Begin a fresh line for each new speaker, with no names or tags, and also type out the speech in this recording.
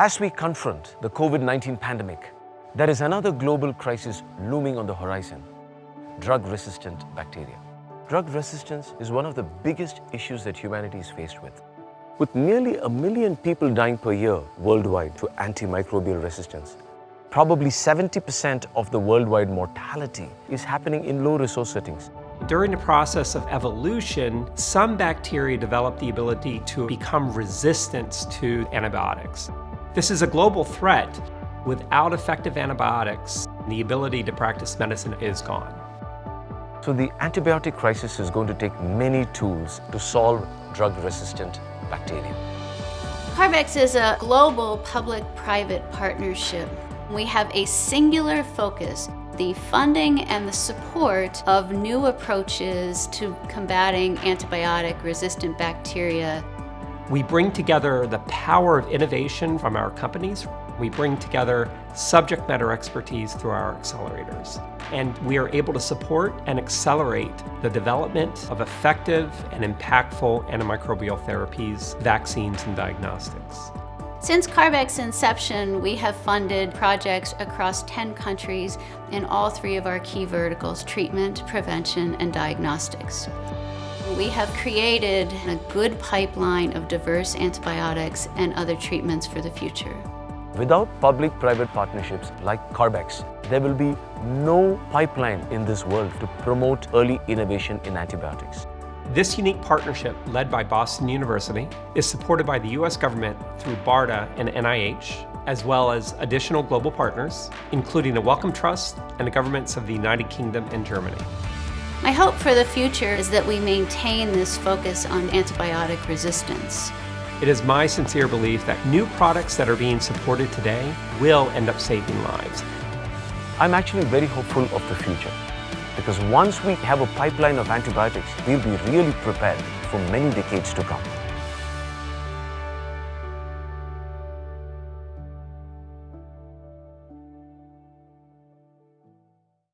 As we confront the COVID-19 pandemic, there is another global crisis looming on the horizon, drug-resistant bacteria. Drug resistance is one of the biggest issues that humanity is faced with. With nearly a million people dying per year worldwide to antimicrobial resistance, probably 70% of the worldwide mortality is happening in low-resource settings.
During the process of evolution, some bacteria develop the ability to become resistant to antibiotics. This is a global threat. Without effective antibiotics, the ability to practice medicine is gone.
So the antibiotic crisis is going to take many tools to solve drug-resistant bacteria.
CARB-X is a global public-private partnership. We have a singular focus the funding and the support of new approaches to combating antibiotic-resistant bacteria.
We bring together the power of innovation from our companies. We bring together subject matter expertise through our accelerators. And we are able to support and accelerate the development of effective and impactful antimicrobial therapies, vaccines, and diagnostics.
Since CARB-X's inception, we have funded projects across 10 countries in all three of our key verticals, treatment, prevention, and diagnostics. We have created a good pipeline of diverse antibiotics and other treatments for the future.
Without public-private partnerships like CARB-X, there will be no pipeline in this world to promote early innovation in antibiotics.
This unique partnership, led by Boston University, is supported by the U.S. government through BARDA and NIH, as well as additional global partners, including the Wellcome Trust and the governments of the United Kingdom and Germany.
My hope for the future is that we maintain this focus on antibiotic resistance.
It is my sincere belief that new products that are being supported today will end up saving lives.
I'm actually very hopeful of the future. Because once we have a pipeline of antibiotics, we'll be really prepared for many decades to come.